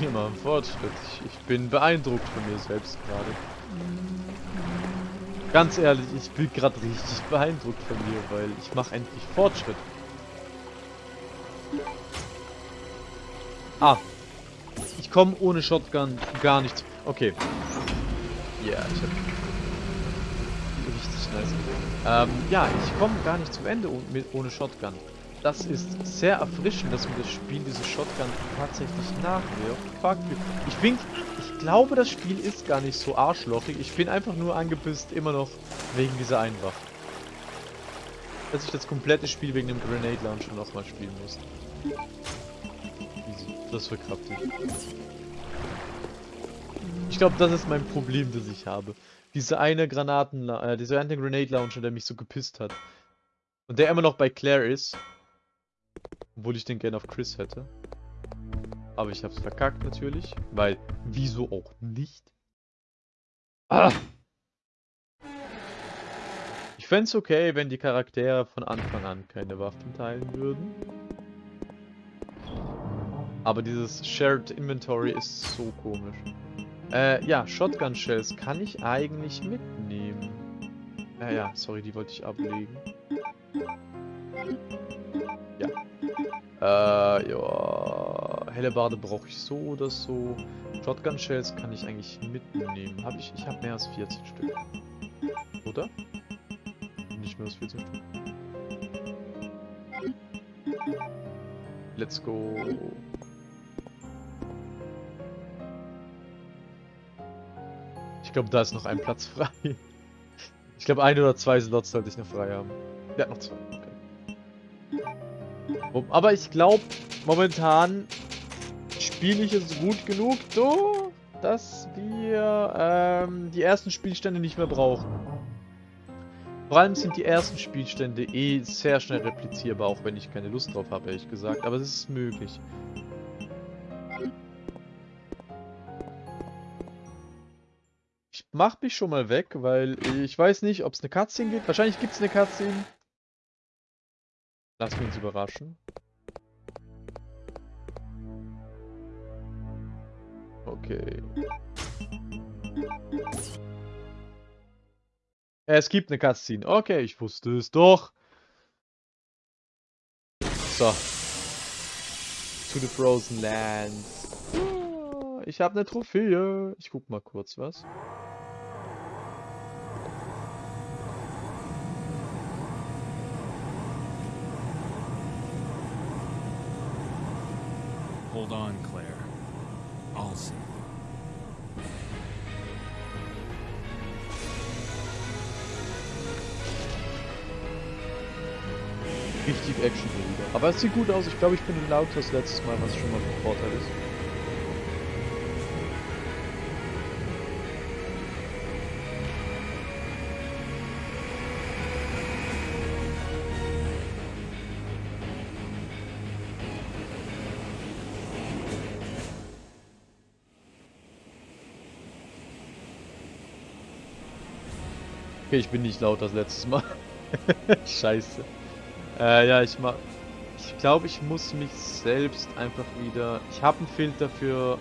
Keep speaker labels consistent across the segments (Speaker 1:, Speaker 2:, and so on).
Speaker 1: Wir machen Fortschritt. Ich, ich bin beeindruckt von mir selbst gerade. Ganz ehrlich, ich bin gerade richtig beeindruckt von mir, weil ich mache endlich Fortschritt. Ah. Ich komme ohne Shotgun gar nicht. Okay. Ja, yeah, ich habe richtig nice. Ähm, ja, ich komme gar nicht zum Ende ohne Shotgun. Das ist sehr erfrischend, dass mir das Spiel diese Shotgun tatsächlich nachwirft. Ich bin, ich glaube, das Spiel ist gar nicht so arschlochig. Ich bin einfach nur angepisst, immer noch wegen dieser Einwach. Dass ich das komplette Spiel wegen dem Grenade Launcher nochmal spielen muss. Das verkraftet ich. Ich glaube, das ist mein Problem, das ich habe. Diese eine Granaten, äh, dieser eine Grenade Launcher, der mich so gepisst hat. Und der immer noch bei Claire ist. Obwohl ich den gerne auf Chris hätte. Aber ich hab's verkackt natürlich. Weil, wieso auch nicht? Ah! Ich fände okay, wenn die Charaktere von Anfang an keine Waffen teilen würden. Aber dieses Shared Inventory ist so komisch. Äh, ja, Shotgun Shells kann ich eigentlich mitnehmen. Äh, ja, sorry, die wollte ich ablegen. Äh, ja. Helle Bade brauche ich so oder so. Shotgun Shells kann ich eigentlich mitnehmen. Habe ich? Ich habe mehr als 14 Stück. Oder? Nicht mehr als 14 Stück. Let's go. Ich glaube, da ist noch ein Platz frei. Ich glaube, ein oder zwei Slots sollte ich noch frei haben. Ja, noch zwei. Aber ich glaube, momentan spiele ich es gut genug so, dass wir ähm, die ersten Spielstände nicht mehr brauchen. Vor allem sind die ersten Spielstände eh sehr schnell replizierbar, auch wenn ich keine Lust drauf habe, ehrlich gesagt. Aber es ist möglich. Ich mach mich schon mal weg, weil ich weiß nicht, ob es eine Cutscene gibt. Wahrscheinlich gibt es eine Cutscene. Lassen wir uns überraschen. Okay. Es gibt eine Cutscene. Okay, ich wusste es doch. So. To the Frozen Lands. Ich habe eine Trophäe. Ich guck mal kurz was. Hold on, Claire. I'll see. Richtig Action wieder. Aber es sieht gut aus. Ich glaube, ich bin lauter das letztes Mal, was schon mal ein Vorteil ist. Okay, ich bin nicht laut das letzte Mal. Scheiße. Äh, ja, ich mach... Ich glaube, ich muss mich selbst einfach wieder... Ich habe einen Filter für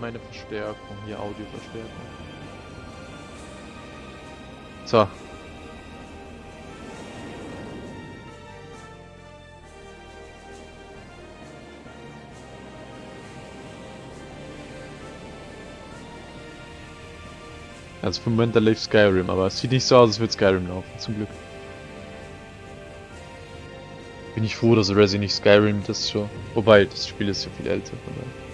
Speaker 1: meine Verstärkung. Hier, Audioverstärkung. So, Also für den Moment da läuft Skyrim, aber es sieht nicht so aus, als würde Skyrim laufen, zum Glück. Bin ich froh, dass Resi nicht Skyrim das schon. Wobei, das Spiel ist ja viel älter, von daher.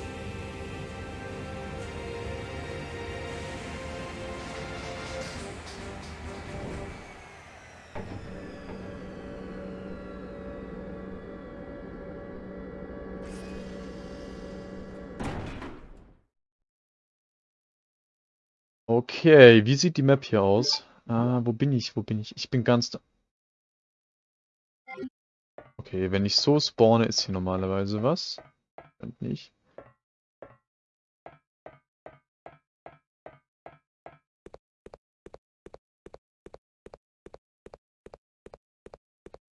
Speaker 1: Okay, wie sieht die Map hier aus? Ah, wo bin ich? Wo bin ich? Ich bin ganz da. Okay, wenn ich so spawne, ist hier normalerweise was. Und nicht.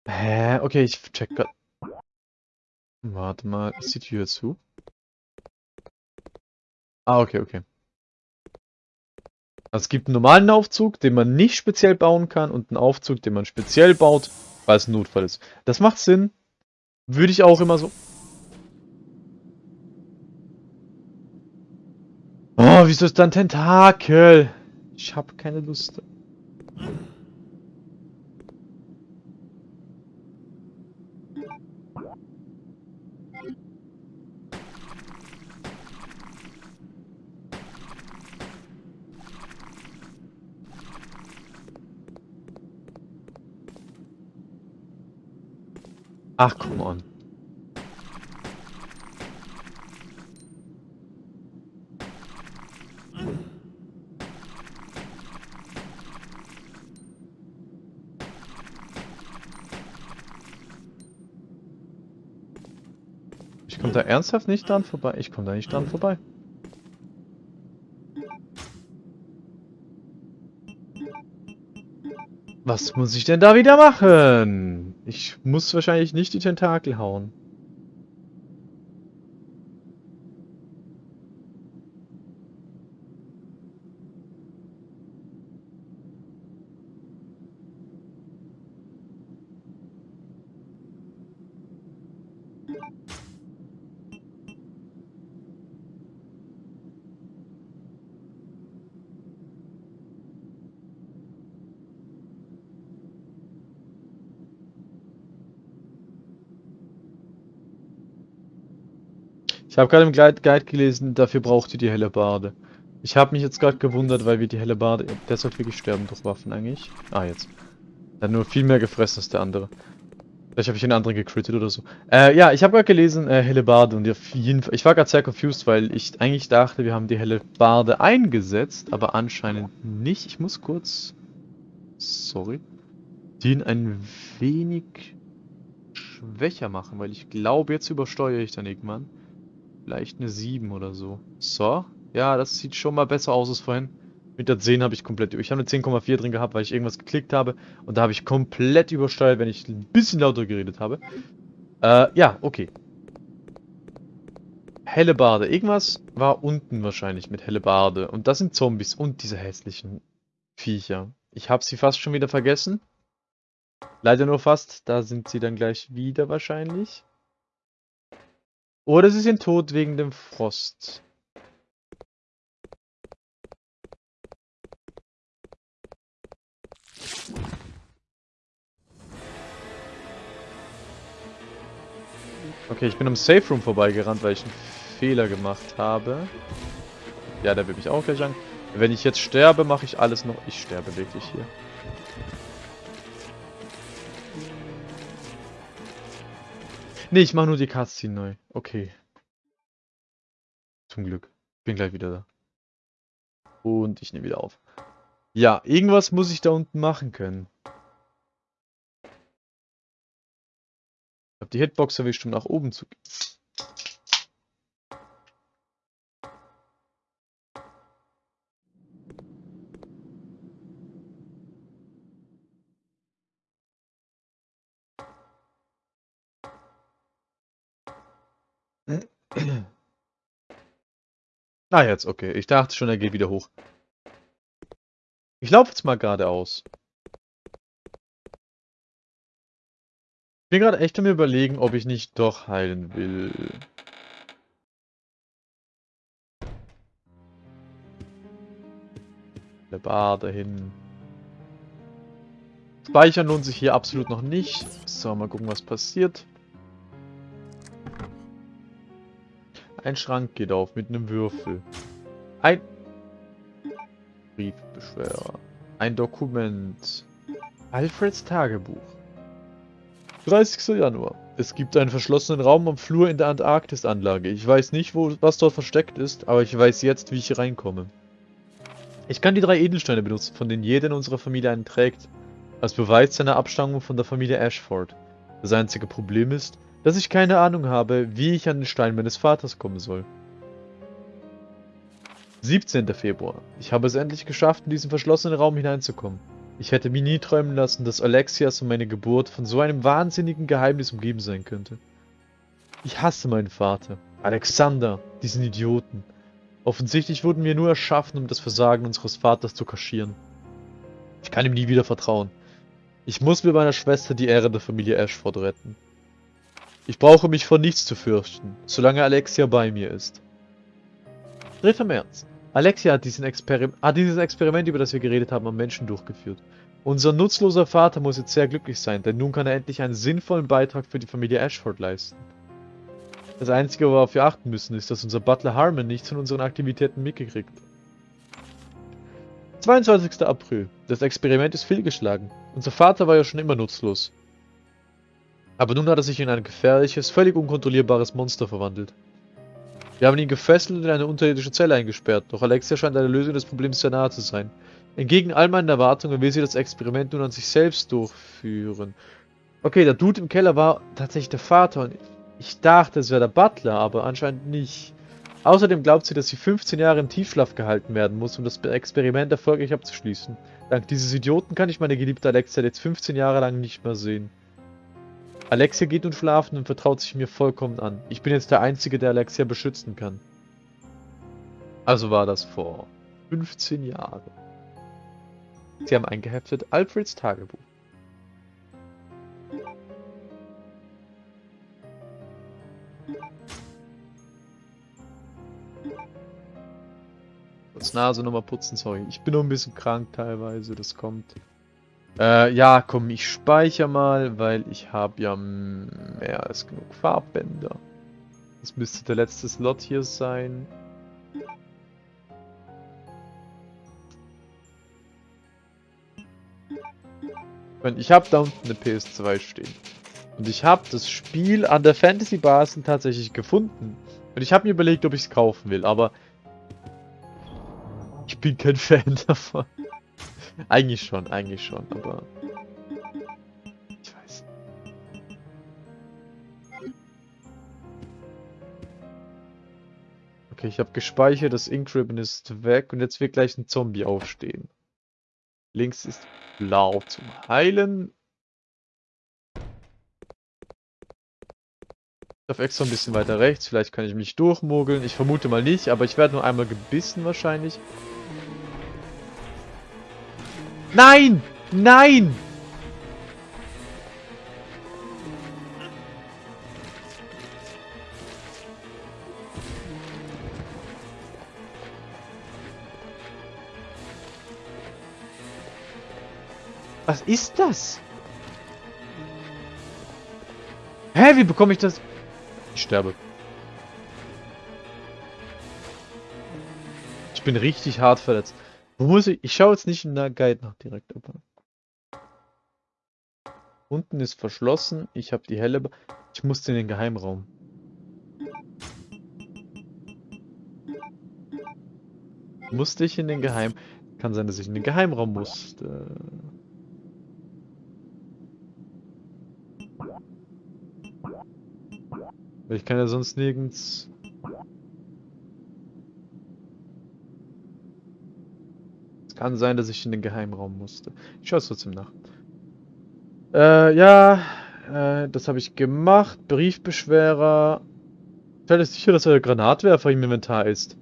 Speaker 1: Hä? Okay, ich check grad. Warte mal, ist die Tür zu? Ah, okay, okay. Also es gibt einen normalen Aufzug, den man nicht speziell bauen kann und einen Aufzug, den man speziell baut, weil es ein Notfall ist. Das macht Sinn. Würde ich auch immer so... Oh, wieso ist da ein Tentakel? Ich habe keine Lust. Ach, come on. Ich komme da ernsthaft nicht dran vorbei. Ich komme da nicht dran vorbei. Was muss ich denn da wieder machen? Ich muss wahrscheinlich nicht die Tentakel hauen. Ich habe gerade im Guide gelesen, dafür braucht ihr die helle Barde. Ich habe mich jetzt gerade gewundert, weil wir die helle Barde... Sollte wirklich sterben durch Waffen eigentlich. Ah, jetzt. Er hat nur viel mehr gefressen als der andere. Vielleicht habe ich den anderen gecrittet oder so. Äh, ja, ich habe gerade gelesen, äh, helle Barde und auf jeden Fall... Ich war gerade sehr confused, weil ich eigentlich dachte, wir haben die helle Barde eingesetzt, aber anscheinend nicht. Ich muss kurz... Sorry. Den ein wenig schwächer machen, weil ich glaube, jetzt übersteuere ich dann irgendwann. Vielleicht eine 7 oder so. So. Ja, das sieht schon mal besser aus als vorhin. Mit der 10 habe ich komplett... Ich habe eine 10,4 drin gehabt, weil ich irgendwas geklickt habe. Und da habe ich komplett übersteuert, wenn ich ein bisschen lauter geredet habe. Äh, ja, okay. Helle Bade. Irgendwas war unten wahrscheinlich mit Helle Bade. Und das sind Zombies und diese hässlichen Viecher. Ich habe sie fast schon wieder vergessen. Leider nur fast. Da sind sie dann gleich wieder wahrscheinlich. Oder sie sind tot wegen dem Frost. Okay, ich bin am Safe Room vorbeigerannt, weil ich einen Fehler gemacht habe. Ja, der will mich auch gleich an. Wenn ich jetzt sterbe, mache ich alles noch... Ich sterbe wirklich hier. Ne, ich mache nur die Cutscene neu. Okay. Zum Glück. Bin gleich wieder da. Und ich nehme wieder auf. Ja, irgendwas muss ich da unten machen können. Ich habe die Hitbox erwischt, um nach oben zu gehen. Ah, jetzt, okay. Ich dachte schon, er geht wieder hoch. Ich laufe jetzt mal geradeaus. Ich bin gerade echt am überlegen, ob ich nicht doch heilen will. Der Bar dahin. Speichern lohnt sich hier absolut noch nicht. So, mal gucken, was passiert. Ein Schrank geht auf mit einem Würfel. Ein Briefbeschwerer. Ein Dokument. Alfreds Tagebuch. 30. Januar. Es gibt einen verschlossenen Raum am Flur in der Antarktis-Anlage. Ich weiß nicht, wo, was dort versteckt ist, aber ich weiß jetzt, wie ich hier reinkomme. Ich kann die drei Edelsteine benutzen, von denen jeder in unserer Familie einen trägt. Als Beweis seiner Abstammung von der Familie Ashford. Das einzige Problem ist, dass ich keine Ahnung habe, wie ich an den Stein meines Vaters kommen soll. 17. Februar. Ich habe es endlich geschafft, in diesen verschlossenen Raum hineinzukommen. Ich hätte mir nie träumen lassen, dass Alexias und meine Geburt von so einem wahnsinnigen Geheimnis umgeben sein könnte. Ich hasse meinen Vater. Alexander, diesen Idioten. Offensichtlich wurden wir nur erschaffen, um das Versagen unseres Vaters zu kaschieren. Ich kann ihm nie wieder vertrauen. Ich muss mit meiner Schwester die Ehre der Familie Ashford retten. Ich brauche mich vor nichts zu fürchten, solange Alexia bei mir ist. 3. März. Alexia hat, hat dieses Experiment, über das wir geredet haben, am Menschen durchgeführt. Unser nutzloser Vater muss jetzt sehr glücklich sein, denn nun kann er endlich einen sinnvollen Beitrag für die Familie Ashford leisten. Das Einzige, worauf wir achten müssen, ist, dass unser Butler Harmon nichts von unseren Aktivitäten mitgekriegt. 22. April. Das Experiment ist fehlgeschlagen. Unser Vater war ja schon immer nutzlos. Aber nun hat er sich in ein gefährliches, völlig unkontrollierbares Monster verwandelt. Wir haben ihn gefesselt und in eine unterirdische Zelle eingesperrt, doch Alexia scheint eine Lösung des Problems sehr nahe zu sein. Entgegen all meinen Erwartungen will sie das Experiment nun an sich selbst durchführen. Okay, der Dude im Keller war tatsächlich der Vater und ich dachte, es wäre der Butler, aber anscheinend nicht. Außerdem glaubt sie, dass sie 15 Jahre im Tiefschlaf gehalten werden muss, um das Experiment erfolgreich abzuschließen. Dank dieses Idioten kann ich meine geliebte Alexia jetzt 15 Jahre lang nicht mehr sehen. Alexia geht nun schlafen und vertraut sich mir vollkommen an. Ich bin jetzt der Einzige, der Alexia beschützen kann. Also war das vor 15 Jahren. Sie haben eingeheftet Alfreds Tagebuch. Kurz Nase nochmal putzen, sorry. Ich bin noch ein bisschen krank teilweise, das kommt. Äh, ja, komm, ich speichere mal, weil ich habe ja mehr als genug Farbbänder. Das müsste der letzte Slot hier sein. Ich habe da unten eine PS2 stehen. Und ich habe das Spiel an der Fantasy Basen tatsächlich gefunden. Und ich habe mir überlegt, ob ich es kaufen will, aber ich bin kein Fan davon. Eigentlich schon, eigentlich schon, aber ich weiß. Okay, ich habe gespeichert, das Ink Ribbon ist weg und jetzt wird gleich ein Zombie aufstehen. Links ist blau zum Heilen. Ich darf extra ein bisschen weiter rechts. Vielleicht kann ich mich durchmogeln. Ich vermute mal nicht, aber ich werde nur einmal gebissen wahrscheinlich. Nein! Nein! Was ist das? Hä, wie bekomme ich das? Ich sterbe. Ich bin richtig hart verletzt. Muss ich? Ich schaue jetzt nicht in der Guide nach direkt. Aber Unten ist verschlossen. Ich habe die helle... Ich musste in den Geheimraum. Musste ich in den Geheim... Kann sein, dass ich in den Geheimraum musste. Ich kann ja sonst nirgends... Es kann sein, dass ich in den Geheimraum musste. Ich schaue es trotzdem nach. Äh, ja, äh, das habe ich gemacht. Briefbeschwerer. Stell sicher, dass der Granatwerfer im Inventar ist.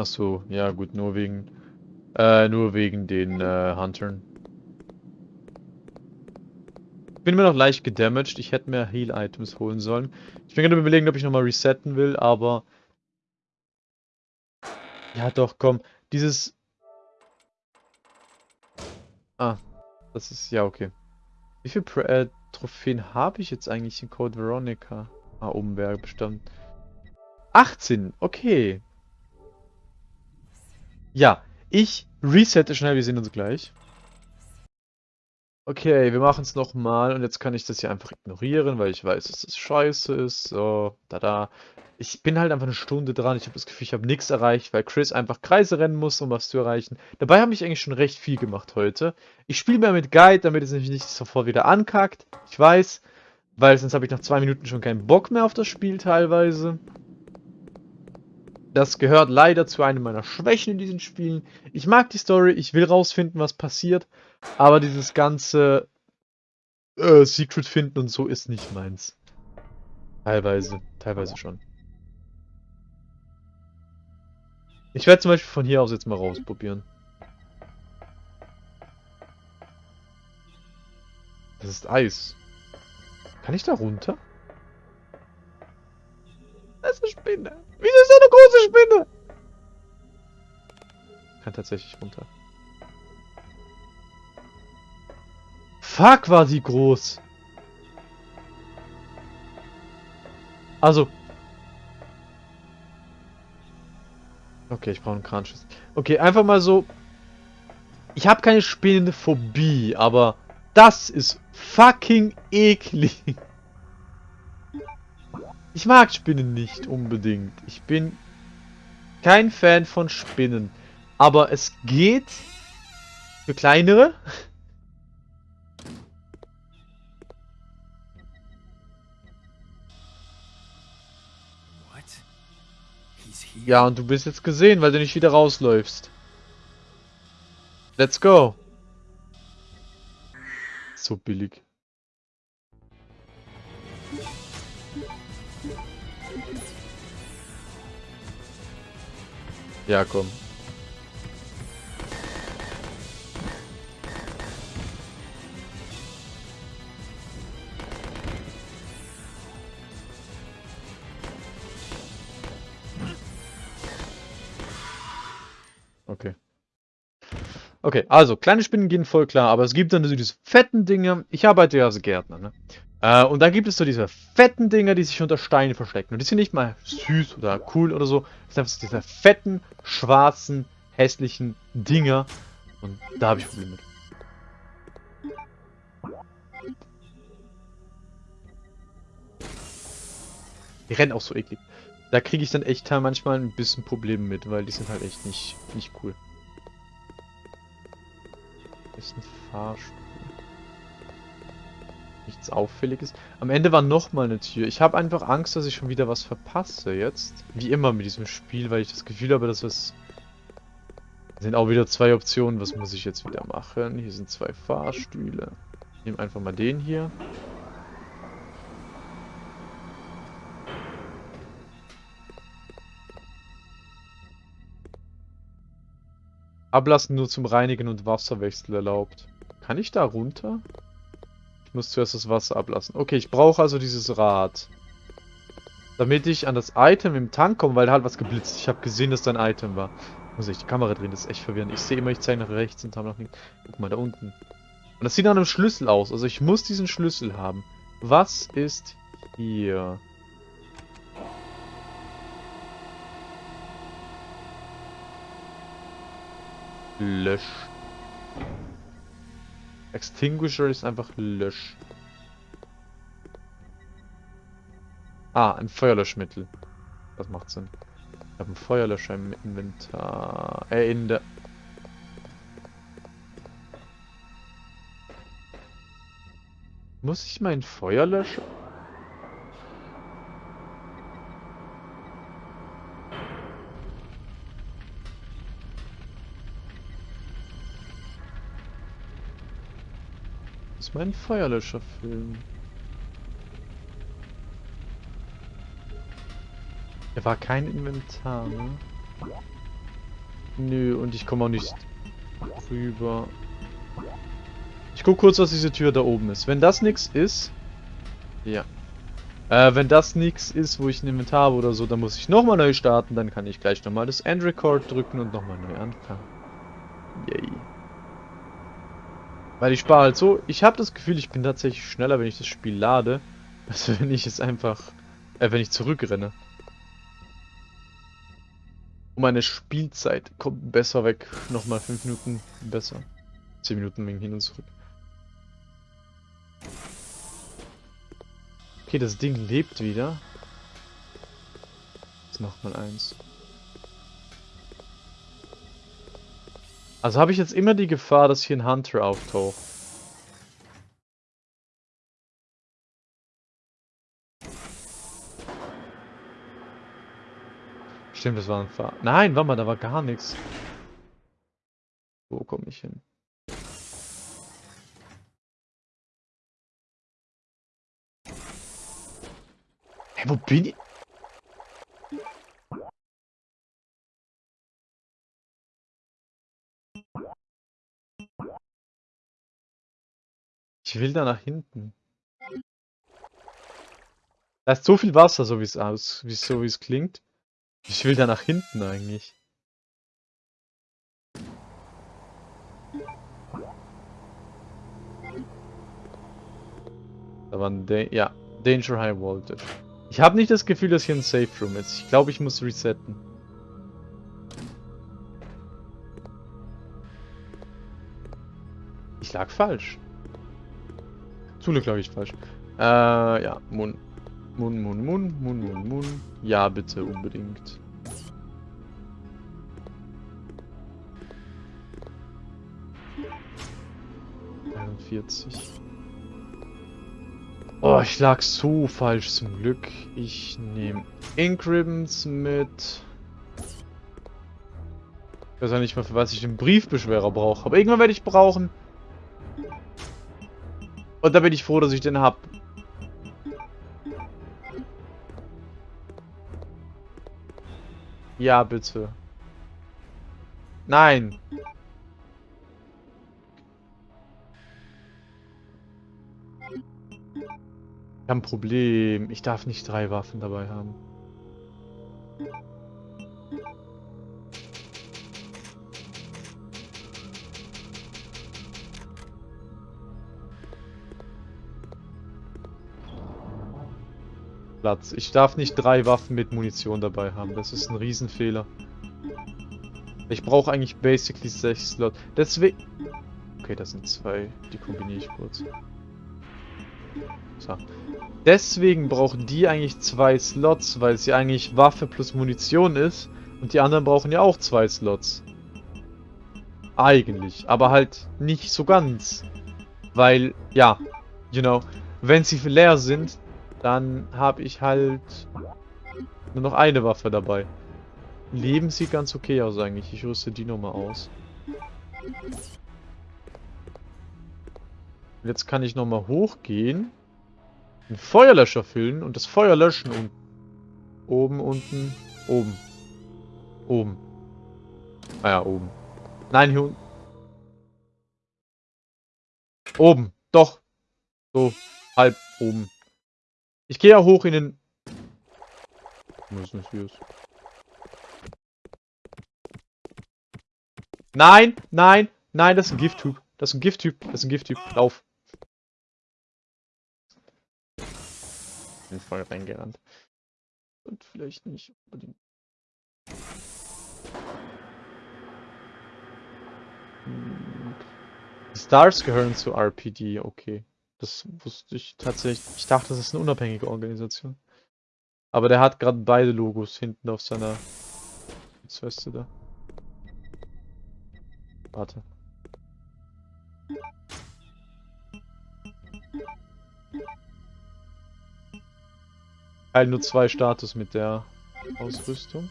Speaker 1: Ach so, ja gut, nur wegen, äh, nur wegen den äh, Huntern. Ich bin immer noch leicht gedamaged. Ich hätte mehr Heal-Items holen sollen. Ich bin gerade überlegen, ob ich nochmal resetten will, aber... Ja doch, komm. Dieses... Ah, das ist... Ja, okay. Wie viele äh, Trophäen habe ich jetzt eigentlich in Code Veronica? Ah, oben wäre bestimmt. 18, okay. Ja, ich resette schnell, wir sehen uns gleich. Okay, wir machen es nochmal und jetzt kann ich das hier einfach ignorieren, weil ich weiß, dass das scheiße ist. So, da da. Ich bin halt einfach eine Stunde dran. Ich habe das Gefühl, ich habe nichts erreicht, weil Chris einfach Kreise rennen muss, um was zu erreichen. Dabei habe ich eigentlich schon recht viel gemacht heute. Ich spiele mehr mit Guide, damit es nämlich nicht sofort wieder ankackt. Ich weiß, weil sonst habe ich nach zwei Minuten schon keinen Bock mehr auf das Spiel teilweise. Das gehört leider zu einem meiner Schwächen in diesen Spielen. Ich mag die Story, ich will rausfinden, was passiert, aber dieses ganze äh, Secret finden und so ist nicht meins. Teilweise, teilweise schon. Ich werde zum Beispiel von hier aus jetzt mal rausprobieren. Das ist Eis. Kann ich da runter? Das ist eine Spinne. Wieso ist da eine große Spinne? Kann tatsächlich runter. Fuck, war die groß. Also. Okay, ich brauche einen Kranschuss. Okay, einfach mal so. Ich habe keine Spinnenphobie, aber das ist fucking eklig. Ich mag Spinnen nicht unbedingt. Ich bin kein Fan von Spinnen. Aber es geht für kleinere. Ja, und du bist jetzt gesehen, weil du nicht wieder rausläufst. Let's go. So billig. Ja, komm. Okay. Okay, also kleine Spinnen gehen voll klar, aber es gibt dann diese fetten Dinge. Ich arbeite ja als Gärtner, ne? Äh, und da gibt es so diese fetten Dinger, die sich unter Steinen verstecken. Und die sind nicht mal süß oder cool oder so. Das sind einfach so diese fetten, schwarzen, hässlichen Dinger. Und da habe ich Probleme mit. Die rennen auch so eklig. Da kriege ich dann echt manchmal ein bisschen Probleme mit, weil die sind halt echt nicht, nicht cool. Ist ein Fahrstuhl nichts Auffälliges. Am Ende war nochmal eine Tür. Ich habe einfach Angst, dass ich schon wieder was verpasse jetzt. Wie immer mit diesem Spiel, weil ich das Gefühl habe, dass es... sind auch wieder zwei Optionen. Was muss ich jetzt wieder machen? Hier sind zwei Fahrstühle. Ich nehme einfach mal den hier. Ablassen nur zum Reinigen und Wasserwechsel erlaubt. Kann ich da runter? Ich muss zuerst das Wasser ablassen. Okay, ich brauche also dieses Rad. Damit ich an das Item im Tank komme, weil da hat was geblitzt. Ich habe gesehen, dass da ein Item war. Muss ich die Kamera drehen, das ist echt verwirrend. Ich sehe immer, ich zeige nach rechts und habe noch nicht. Guck mal, da unten. Und das sieht nach einem Schlüssel aus. Also ich muss diesen Schlüssel haben. Was ist hier? Lösch. Extinguisher ist einfach lösch. Ah, ein Feuerlöschmittel. Das macht Sinn. Ich habe einen Feuerlöscher im Inventar. Äh, in der... Muss ich meinen Feuerlöscher... muss meinen Feuerlöscher füllen. Er war kein Inventar, ne? Nö, und ich komme auch nicht rüber. Ich guck kurz, was diese Tür da oben ist. Wenn das nichts ist... Ja. Äh, wenn das nichts ist, wo ich ein Inventar habe oder so, dann muss ich nochmal neu starten. Dann kann ich gleich nochmal das End Record drücken und nochmal neu anfangen. Yay. Weil ich spare halt so. Ich habe das Gefühl, ich bin tatsächlich schneller, wenn ich das Spiel lade, als wenn ich es einfach, äh, wenn ich zurückrenne. Und meine Spielzeit kommt besser weg. Nochmal 5 Minuten besser. 10 Minuten wegen hin und zurück. Okay, das Ding lebt wieder. Jetzt nochmal eins. Also habe ich jetzt immer die Gefahr, dass hier ein Hunter auftaucht. Stimmt, das war ein Fahr... Nein, warte mal, da war gar nichts. Wo komme ich hin? Hä, wo bin ich? Ich will da nach hinten. Da ist so viel Wasser, so wie es aus, wie so wie es klingt. Ich will da nach hinten eigentlich. Da war ein da ja, Danger High Voltage. Ich habe nicht das Gefühl, dass hier ein Safe Room ist. Ich glaube, ich muss resetten. Ich lag falsch. Zule glaube ich falsch. Äh, ja, Mun. Mun, Mun, Mun, Mun, Mun, Mun. Ja, bitte, unbedingt. Oh, ich lag so falsch zum Glück. Ich nehme Ink Ribbons mit. Ich weiß auch nicht mal, für was ich den Briefbeschwerer brauche. Aber irgendwann werde ich brauchen. Und da bin ich froh, dass ich den hab. Ja, bitte. Nein. habe ein Problem. Ich darf nicht drei Waffen dabei haben. Platz. Ich darf nicht drei Waffen mit Munition dabei haben. Das ist ein Riesenfehler. Ich brauche eigentlich basically sechs Slots. Deswegen... Okay, das sind zwei. Die kombiniere ich kurz. So. Deswegen brauchen die eigentlich zwei Slots, weil ja eigentlich Waffe plus Munition ist. Und die anderen brauchen ja auch zwei Slots. Eigentlich. Aber halt nicht so ganz. Weil, ja, you know, wenn sie leer sind, dann habe ich halt nur noch eine Waffe dabei. Leben sieht ganz okay aus eigentlich. Ich rüste die nochmal aus. Jetzt kann ich nochmal hochgehen. Einen Feuerlöscher füllen und das Feuer löschen und oben, unten, oben. Oben. Ah ja, oben. Nein, hier unten. Oben. Doch. So, halb oben. Ich gehe ja hoch in den... Was ist hier? Nein, nein, nein, das ist ein Gifttyp. Das ist ein Gifttyp. Das ist ein Gifttyp. Lauf. bin voll reingerannt. Und vielleicht nicht unbedingt. Hm. Stars gehören zu RPD, okay. Das wusste ich tatsächlich. Ich dachte, das ist eine unabhängige Organisation. Aber der hat gerade beide Logos hinten auf seiner Weste da. Warte. Halt nur zwei Status mit der Ausrüstung.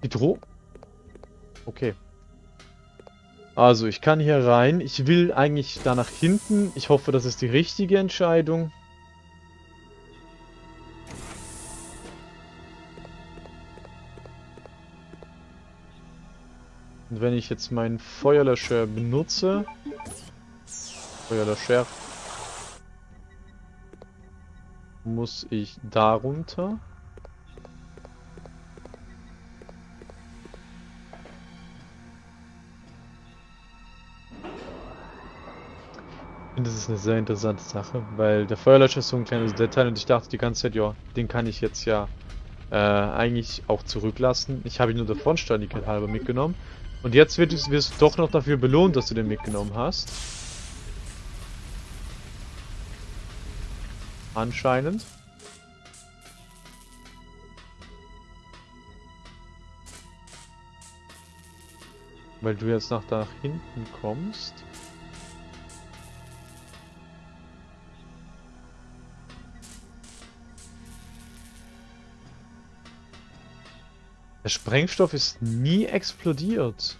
Speaker 1: Hydro? Okay. Also, ich kann hier rein. Ich will eigentlich da nach hinten. Ich hoffe, das ist die richtige Entscheidung. Und wenn ich jetzt meinen Feuerlöscher benutze... Feuerlöscher muss ich darunter. Finde, das ist eine sehr interessante Sache, weil der Feuerlöscher ist so ein kleines Detail und ich dachte die ganze Zeit, ja, den kann ich jetzt ja äh, eigentlich auch zurücklassen. Ich habe ihn nur der Frontständigkeit halber mitgenommen. Und jetzt wird es, wirst du doch noch dafür belohnt, dass du den mitgenommen hast. Anscheinend. Weil du jetzt nach da hinten kommst. Der Sprengstoff ist nie explodiert.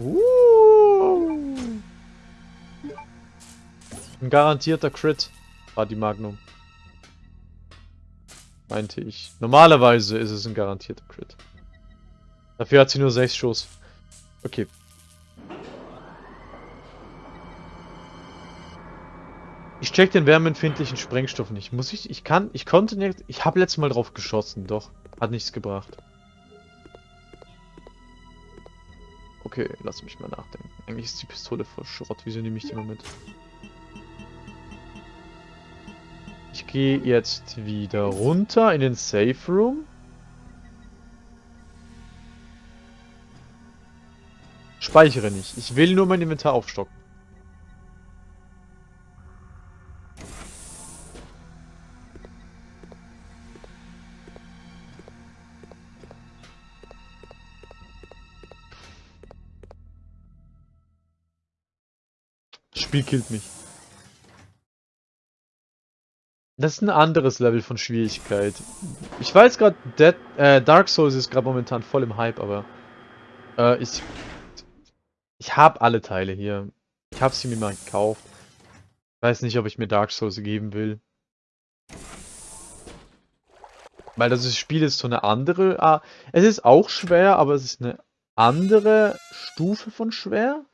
Speaker 1: Uh. Ein garantierter Crit war die Magnum. Meinte ich. Normalerweise ist es ein garantierter Crit. Dafür hat sie nur 6 Schuss. Okay. Check den wärmeempfindlichen Sprengstoff nicht. Muss ich? Ich kann. Ich konnte nicht. Ich habe letztes Mal drauf geschossen, doch. Hat nichts gebracht. Okay, lass mich mal nachdenken. Eigentlich ist die Pistole voll Schrott. Wieso nehme ich die mal mit? Ich gehe jetzt wieder runter in den Safe Room. Speichere nicht. Ich will nur mein Inventar aufstocken. Spiel killt mich. Das ist ein anderes Level von Schwierigkeit. Ich weiß gerade, äh, Dark Souls ist gerade momentan voll im Hype, aber äh, ich ich habe alle Teile hier. Ich habe sie mir mal gekauft. Weiß nicht, ob ich mir Dark Souls geben will. Weil das Spiel ist so eine andere... Ah, es ist auch schwer, aber es ist eine andere Stufe von schwer.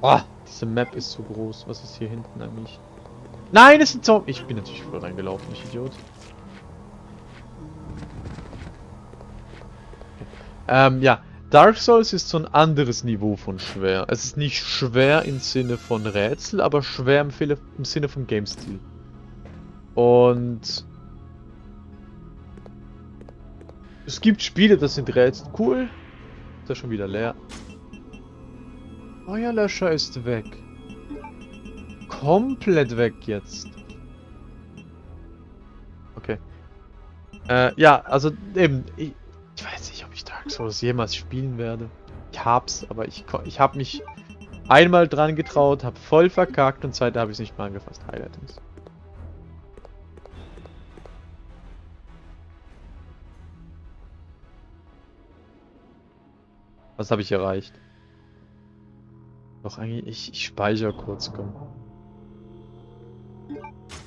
Speaker 1: Oh, diese Map ist zu groß. Was ist hier hinten eigentlich? Nein, es ist ein Zombie. Ich bin natürlich voll reingelaufen, ich Idiot. Ähm, ja. Dark Souls ist so ein anderes Niveau von schwer. Es ist nicht schwer im Sinne von Rätsel, aber schwer im, im Sinne von Game-Stil. Und... Es gibt Spiele, das sind Rätsel cool. Ist ja schon wieder leer. Feuerlöscher ist weg. Komplett weg jetzt. Okay. Äh, ja, also eben, ich, ich, weiß nicht, ob ich Dark Souls jemals spielen werde. Ich hab's, aber ich, ich hab mich einmal dran getraut, hab voll verkackt und zweite habe ich nicht mal angefasst. Highlightings. Was habe ich erreicht? Doch eigentlich, ich, ich speichere kurz, komm.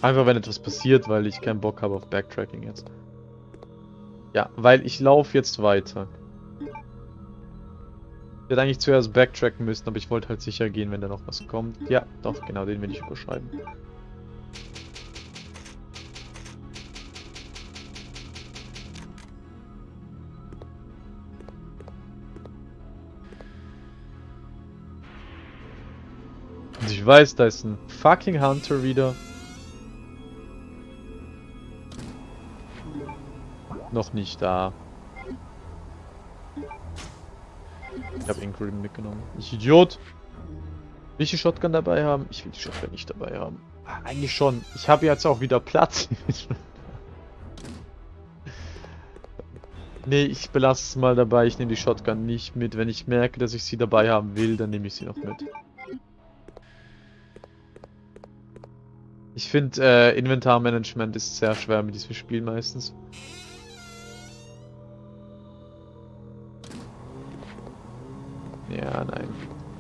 Speaker 1: Einfach wenn etwas passiert, weil ich keinen Bock habe auf Backtracking jetzt. Ja, weil ich laufe jetzt weiter. Ich hätte eigentlich zuerst backtracken müssen, aber ich wollte halt sicher gehen, wenn da noch was kommt. Ja, doch, genau, den will ich überschreiben. Weiß, da ist ein fucking Hunter wieder. Noch nicht da. Ich habe Ingrid mitgenommen. Ich Idiot! Will ich die Shotgun dabei haben? Ich will die Shotgun nicht dabei haben. Ah, eigentlich schon. Ich habe jetzt auch wieder Platz. nee, ich belasse es mal dabei. Ich nehme die Shotgun nicht mit. Wenn ich merke, dass ich sie dabei haben will, dann nehme ich sie noch mit. Ich finde, äh, Inventarmanagement ist sehr schwer mit diesem Spiel meistens. Ja, nein.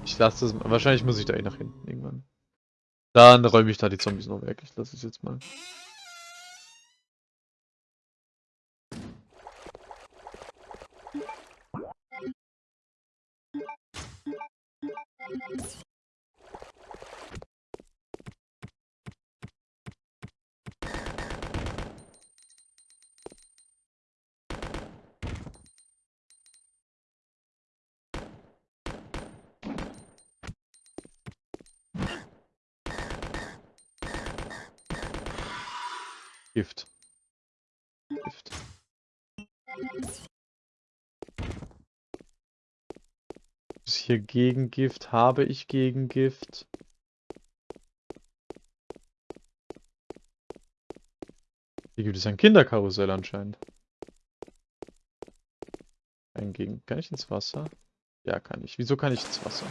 Speaker 1: Ich lasse das. Wahrscheinlich muss ich da eh nach hinten irgendwann. Dann räume ich da die Zombies noch weg. Ich lasse es jetzt mal. Gift. Gift. Ist hier Gegengift? Habe ich Gegengift? Hier gibt es ein Kinderkarussell anscheinend. Ein Gegen kann ich ins Wasser? Ja, kann ich. Wieso kann ich ins Wasser?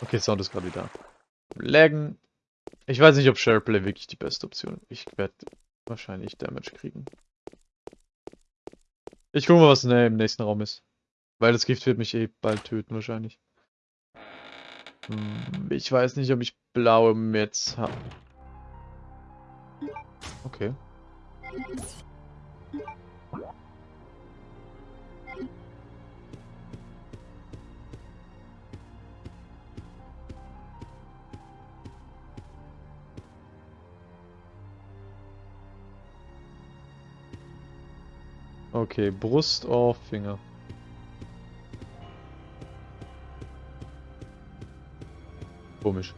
Speaker 1: Okay, Sound ist gerade wieder. Laggen. Ich weiß nicht, ob Shareplay wirklich die beste Option ist. Ich werde wahrscheinlich Damage kriegen. Ich gucke mal, was im nächsten Raum ist. Weil das Gift wird mich eh bald töten, wahrscheinlich. Hm, ich weiß nicht, ob ich blaue Metz habe. Okay. Okay, Brust, Ohr, Finger. Komisch.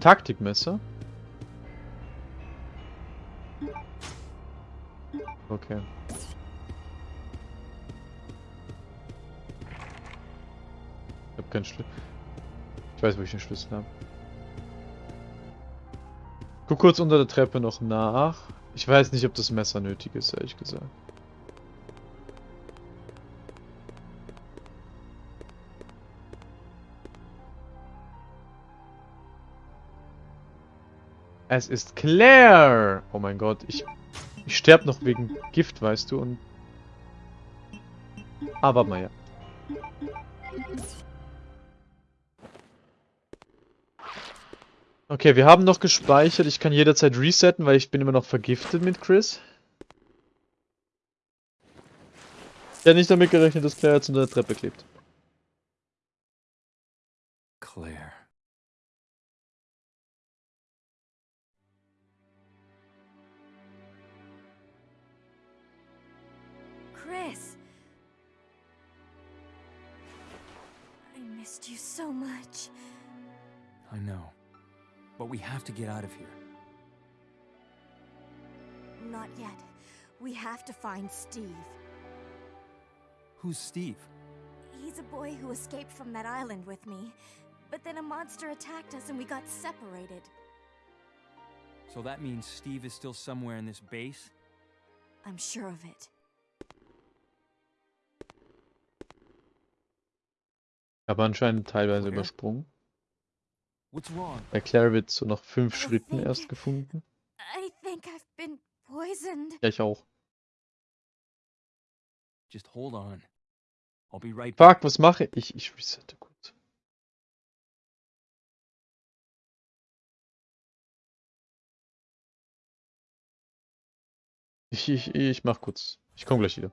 Speaker 1: Taktikmesser? Okay. Ich hab keinen Schlüssel. Ich weiß, wo ich den Schlüssel habe. Guck kurz unter der Treppe noch nach. Ich weiß nicht, ob das Messer nötig ist, ehrlich gesagt. Es ist Claire! Oh mein Gott, ich, ich sterbe noch wegen Gift, weißt du, und... Aber mal ja. Okay, wir haben noch gespeichert. Ich kann jederzeit resetten, weil ich bin immer noch vergiftet mit Chris. Ich hätte nicht damit gerechnet, dass Claire jetzt unter der Treppe klebt.
Speaker 2: Claire.
Speaker 3: Chris! I missed you so much.
Speaker 2: I know. But we have to get out of here.
Speaker 3: Not yet. We have to find Steve.
Speaker 2: Who's Steve?
Speaker 3: He's a boy who escaped from that island with me. But then a monster attacked us and we got separated.
Speaker 2: So that means Steve is still somewhere in this base?
Speaker 3: I'm sure of it.
Speaker 1: Aber anscheinend teilweise
Speaker 2: Okay.
Speaker 1: übersprungen. Bei Claire wird so nach fünf
Speaker 3: I
Speaker 1: Schritten
Speaker 3: think-
Speaker 1: erst gefunden.
Speaker 3: I think I've been poisoned.
Speaker 1: Ja, ich auch.
Speaker 2: Just hold on. I'll be right back.
Speaker 1: Fuck, was mache ich? Ich resette kurz. Ich, ich, ich mach kurz. Ich komme gleich wieder.